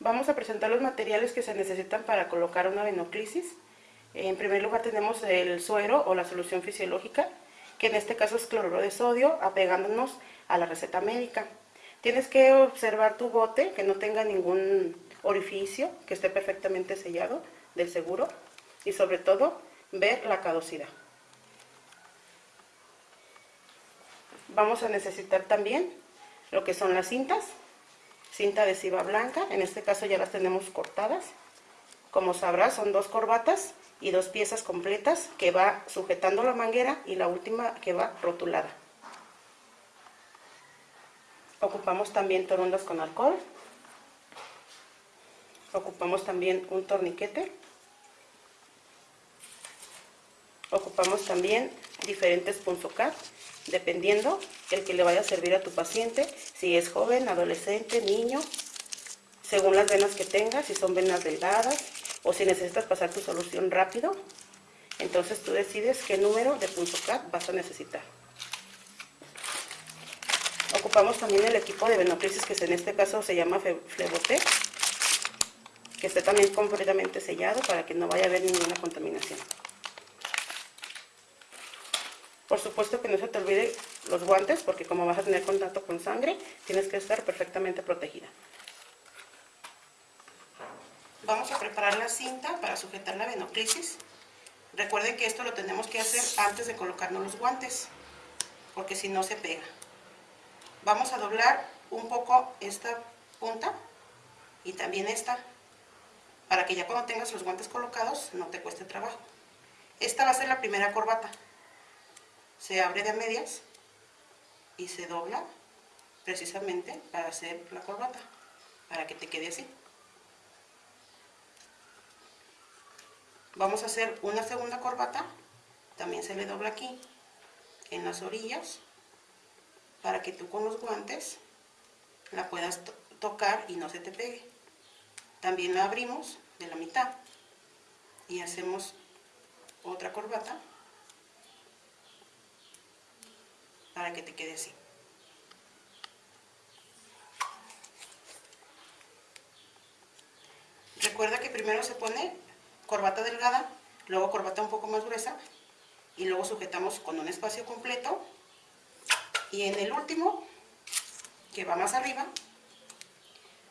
Vamos a presentar los materiales que se necesitan para colocar una venoclisis. En primer lugar tenemos el suero o la solución fisiológica, que en este caso es cloruro de sodio, apegándonos a la receta médica. Tienes que observar tu bote, que no tenga ningún orificio, que esté perfectamente sellado del seguro y sobre todo ver la caducidad. Vamos a necesitar también lo que son las cintas, cinta adhesiva blanca, en este caso ya las tenemos cortadas. Como sabrás son dos corbatas y dos piezas completas que va sujetando la manguera y la última que va rotulada. Ocupamos también torundas con alcohol. Ocupamos también un torniquete. Ocupamos también diferentes punzocat dependiendo el que le vaya a servir a tu paciente, si es joven, adolescente, niño, según las venas que tengas, si son venas delgadas o si necesitas pasar tu solución rápido, entonces tú decides qué número de punzocat vas a necesitar. Ocupamos también el equipo de venoclisis que en este caso se llama Fleboté, que esté también completamente sellado para que no vaya a haber ninguna contaminación. Por supuesto que no se te olvide los guantes, porque como vas a tener contacto con sangre, tienes que estar perfectamente protegida. Vamos a preparar la cinta para sujetar la venoclisis. Recuerden que esto lo tenemos que hacer antes de colocarnos los guantes, porque si no se pega. Vamos a doblar un poco esta punta y también esta, para que ya cuando tengas los guantes colocados no te cueste trabajo. Esta va a ser la primera corbata se abre de medias y se dobla precisamente para hacer la corbata, para que te quede así. Vamos a hacer una segunda corbata, también se le dobla aquí, en las orillas, para que tú con los guantes la puedas tocar y no se te pegue. También la abrimos de la mitad y hacemos otra corbata para que te quede así. Recuerda que primero se pone corbata delgada, luego corbata un poco más gruesa y luego sujetamos con un espacio completo y en el último, que va más arriba,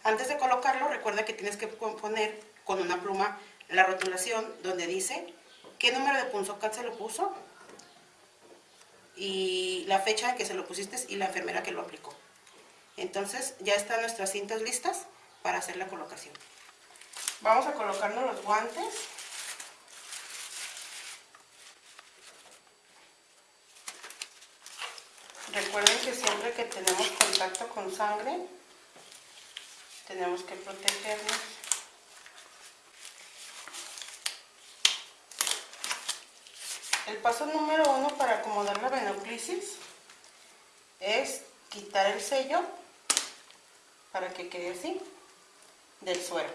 antes de colocarlo recuerda que tienes que poner con una pluma la rotulación donde dice qué número de punzocat se lo puso y la fecha en que se lo pusiste y la enfermera que lo aplicó. Entonces ya están nuestras cintas listas para hacer la colocación. Vamos a colocarnos los guantes. Recuerden que siempre que tenemos contacto con sangre, tenemos que protegernos. El paso número uno para acomodar la venoclisis es quitar el sello para que quede así del suero.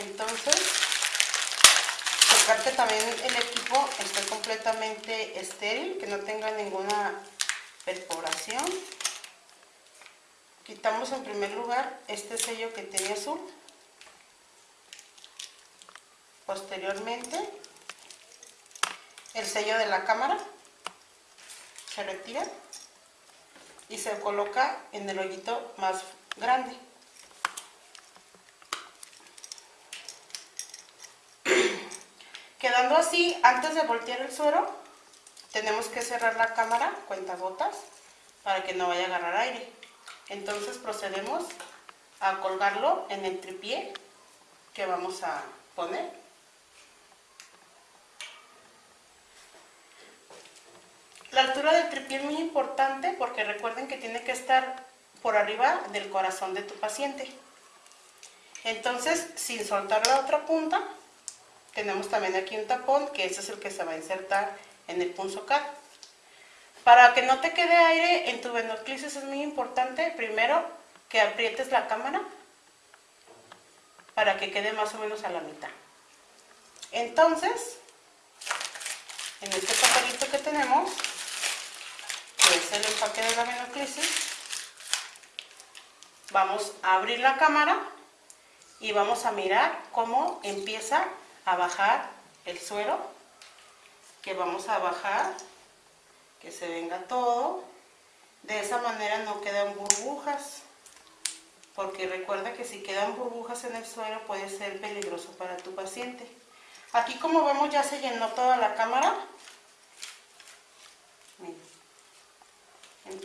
Entonces, tocar que también el equipo esté completamente estéril, que no tenga ninguna perforación. Quitamos en primer lugar este sello que tiene azul Posteriormente, el sello de la cámara se retira y se coloca en el hoyito más grande. Quedando así, antes de voltear el suero, tenemos que cerrar la cámara, cuenta gotas, para que no vaya a agarrar aire. Entonces procedemos a colgarlo en el tripié que vamos a poner. La altura del tripié es muy importante porque recuerden que tiene que estar por arriba del corazón de tu paciente. Entonces, sin soltar la otra punta, tenemos también aquí un tapón, que ese es el que se va a insertar en el punzocar. Para que no te quede aire en tu venoclisis es muy importante, primero, que aprietes la cámara para que quede más o menos a la mitad. Entonces, en este papelito que tenemos, el empaque de la vamos a abrir la cámara y vamos a mirar cómo empieza a bajar el suero que vamos a bajar que se venga todo. De esa manera no quedan burbujas porque recuerda que si quedan burbujas en el suero puede ser peligroso para tu paciente. Aquí como vemos ya se llenó toda la cámara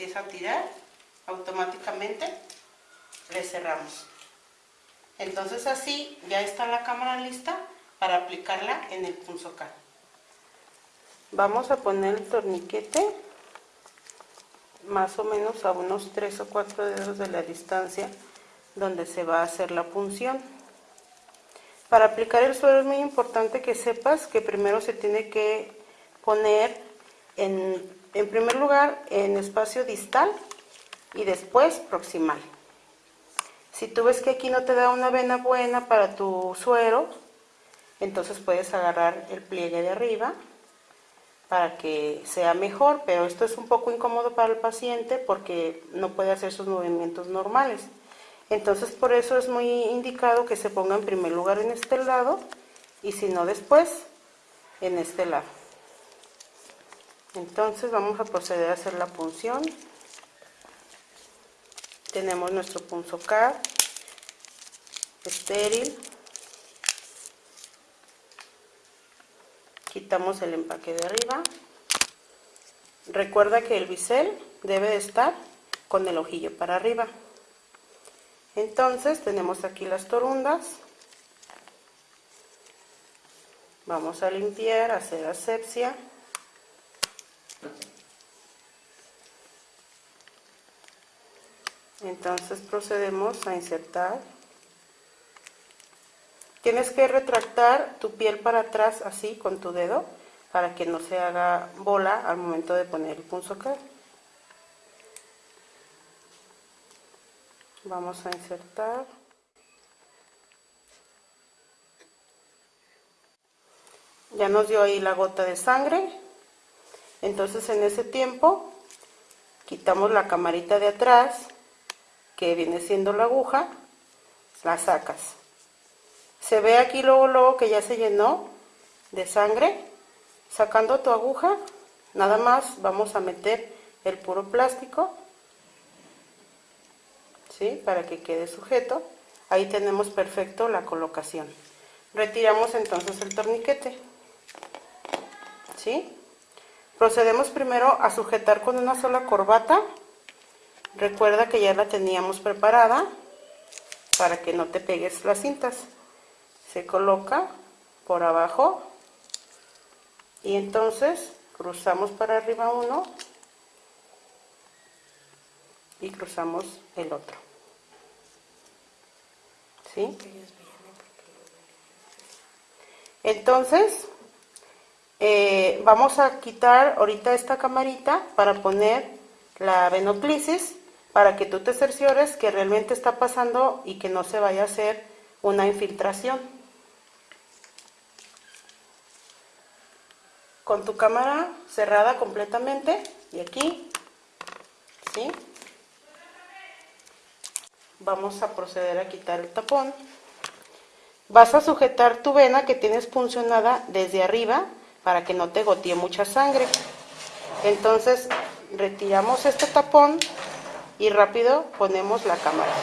empieza a tirar automáticamente le cerramos. Entonces así ya está la cámara lista para aplicarla en el punzocar vamos a poner el torniquete más o menos a unos 3 o 4 dedos de la distancia donde se va a hacer la punción. Para aplicar el suelo es muy importante que sepas que primero se tiene que poner en, en primer lugar en espacio distal y después proximal si tú ves que aquí no te da una vena buena para tu suero, entonces puedes agarrar el pliegue de arriba para que sea mejor, pero esto es un poco incómodo para el paciente porque no puede hacer sus movimientos normales. Entonces por eso es muy indicado que se ponga en primer lugar en este lado y si no después en este lado. Entonces vamos a proceder a hacer la punción. Tenemos nuestro punzocar estéril. Quitamos el empaque de arriba. Recuerda que el bisel debe de estar con el ojillo para arriba. Entonces tenemos aquí las torundas. Vamos a limpiar, hacer asepsia entonces procedemos a insertar. Tienes que retractar tu piel para atrás así con tu dedo para que no se haga bola al momento de poner el punzocar vamos a insertar. Ya nos dio ahí la gota de sangre entonces en ese tiempo quitamos la camarita de atrás que viene siendo la aguja, la sacas. Se ve aquí luego, luego que ya se llenó de sangre. Sacando tu aguja, nada más vamos a meter el puro plástico, ¿sí? Para que quede sujeto. Ahí tenemos perfecto la colocación. Retiramos entonces el torniquete, ¿sí? Procedemos primero a sujetar con una sola corbata Recuerda que ya la teníamos preparada para que no te pegues las cintas. Se coloca por abajo y entonces cruzamos para arriba uno y cruzamos el otro. ¿Sí? Entonces, eh, vamos a quitar ahorita esta camarita para poner la venoclisis para que tú te cerciores que realmente está pasando y que no se vaya a hacer una infiltración. Con tu cámara cerrada completamente y aquí, ¿sí? Vamos a proceder a quitar el tapón. Vas a sujetar tu vena que tienes puncionada desde arriba para que no te gotee mucha sangre. Entonces retiramos este tapón y rápido ponemos la cámara.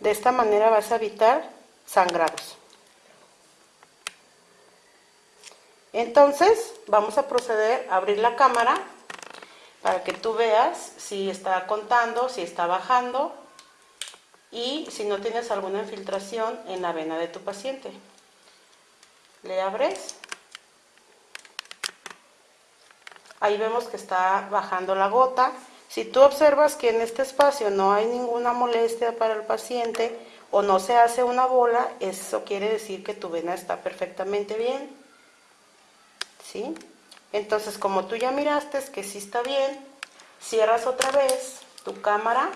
De esta manera vas a evitar sangrados. Entonces vamos a proceder a abrir la cámara para que tú veas si está contando, si está bajando y si no tienes alguna infiltración en la vena de tu paciente. Le abres. Ahí vemos que está bajando la gota si tú observas que en este espacio no hay ninguna molestia para el paciente o no se hace una bola, eso quiere decir que tu vena está perfectamente bien. ¿Sí? Entonces, como tú ya miraste que sí está bien, cierras otra vez tu cámara,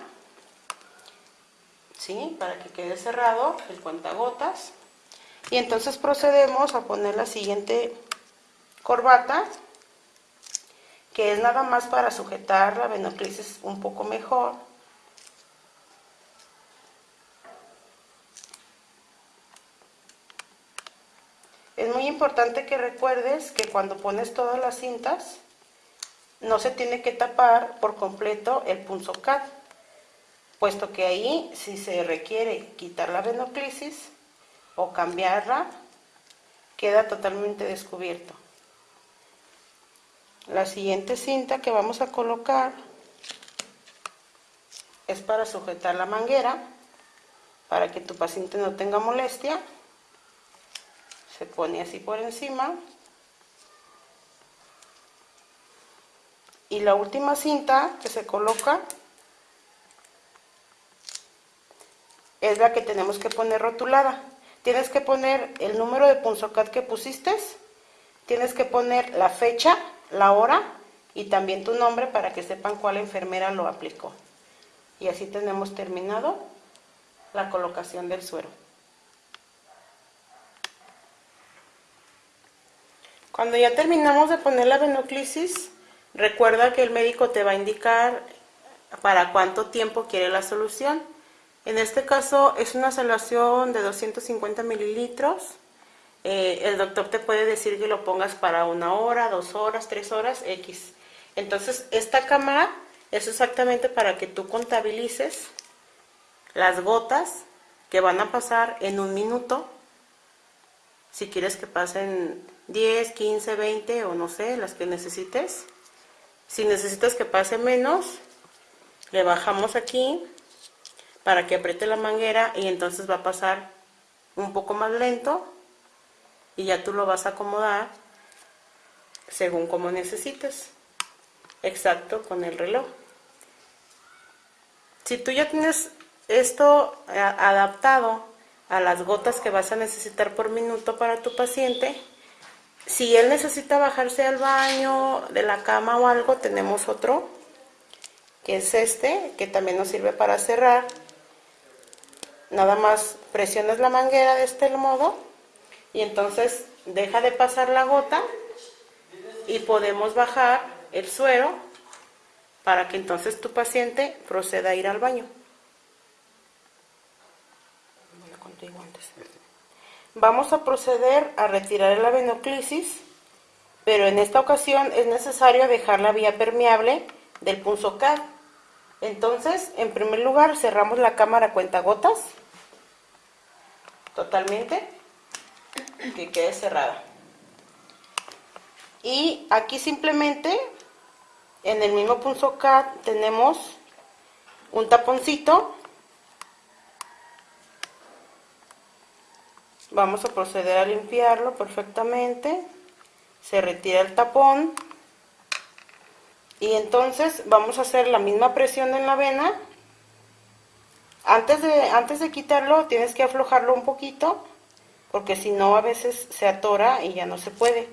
¿sí? Para que quede cerrado el cuentagotas. Y entonces procedemos a poner la siguiente corbata que es nada más para sujetar la venoclisis un poco mejor. Es muy importante que recuerdes que cuando pones todas las cintas, no se tiene que tapar por completo el punzocat, puesto que ahí si se requiere quitar la venoclisis o cambiarla, queda totalmente descubierto. La siguiente cinta que vamos a colocar es para sujetar la manguera, para que tu paciente no tenga molestia. Se pone así por encima. Y la última cinta que se coloca es la que tenemos que poner rotulada. Tienes que poner el número de punzocat que pusiste, tienes que poner la fecha, la hora y también tu nombre para que sepan cuál enfermera lo aplicó. Y así tenemos terminado la colocación del suero. Cuando ya terminamos de poner la venoclisis, recuerda que el médico te va a indicar para cuánto tiempo quiere la solución. En este caso es una solución de 250 mililitros. Eh, el doctor te puede decir que lo pongas para una hora, dos horas, tres horas, X. Entonces esta cámara es exactamente para que tú contabilices las gotas que van a pasar en un minuto. Si quieres que pasen 10, 15, 20 o no sé, las que necesites. Si necesitas que pase menos, le bajamos aquí para que apriete la manguera y entonces va a pasar un poco más lento y ya tú lo vas a acomodar según como necesites. Exacto con el reloj. Si tú ya tienes esto eh, adaptado a las gotas que vas a necesitar por minuto para tu paciente si él necesita bajarse al baño de la cama o algo tenemos otro que es este que también nos sirve para cerrar. Nada más presionas la manguera de este modo y entonces deja de pasar la gota y podemos bajar el suero para que entonces tu paciente proceda a ir al baño. Vamos a proceder a retirar la venoclisis, pero en esta ocasión es necesario dejar la vía permeable del punzocat. Entonces, en primer lugar, cerramos la cámara cuentagotas totalmente que quede cerrada. Y aquí simplemente en el mismo punzo cat tenemos un taponcito. Vamos a proceder a limpiarlo perfectamente. Se retira el tapón. Y entonces vamos a hacer la misma presión en la vena. Antes de, antes de quitarlo tienes que aflojarlo un poquito porque si no a veces se atora y ya no se puede.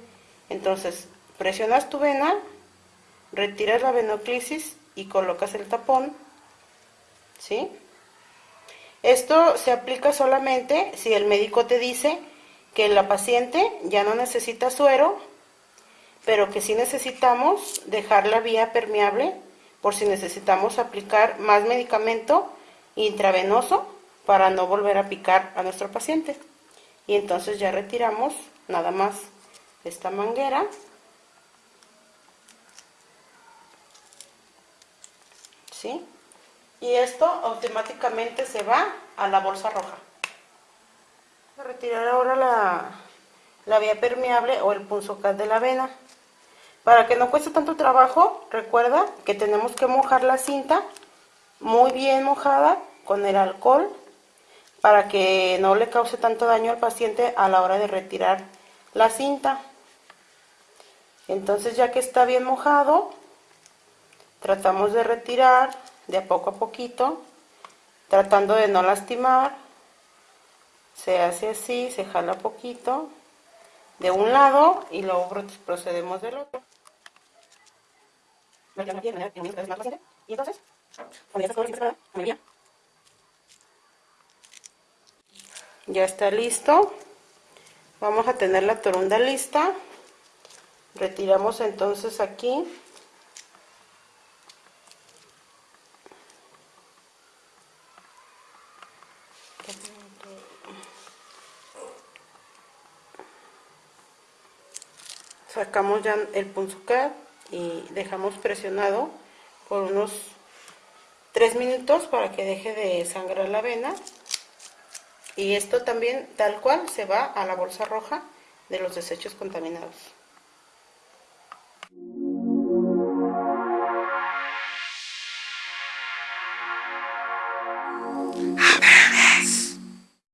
Entonces presionas tu vena, retiras la venoclisis y colocas el tapón. ¿Sí? Esto se aplica solamente si el médico te dice que la paciente ya no necesita suero, pero que sí necesitamos dejar la vía permeable por si necesitamos aplicar más medicamento intravenoso para no volver a picar a nuestro paciente. Y entonces ya retiramos nada más esta manguera. ¿Sí? Y esto automáticamente se va a la bolsa roja. A retirar ahora la, la vía permeable o el punzocat de la avena. Para que no cueste tanto trabajo, recuerda que tenemos que mojar la cinta muy bien mojada con el alcohol para que no le cause tanto daño al paciente a la hora de retirar la cinta. Entonces ya que está bien mojado, tratamos de retirar de a poco a poquito, tratando de no lastimar. Se hace así, se jala poquito de un lado y luego procedemos del otro. Y entonces, ya está listo. Vamos a tener la torunda lista. Retiramos entonces aquí. Sacamos ya el punzucat y dejamos presionado por unos 3 minutos para que deje de sangrar la avena. Y esto también tal cual se va a la bolsa roja de los desechos contaminados.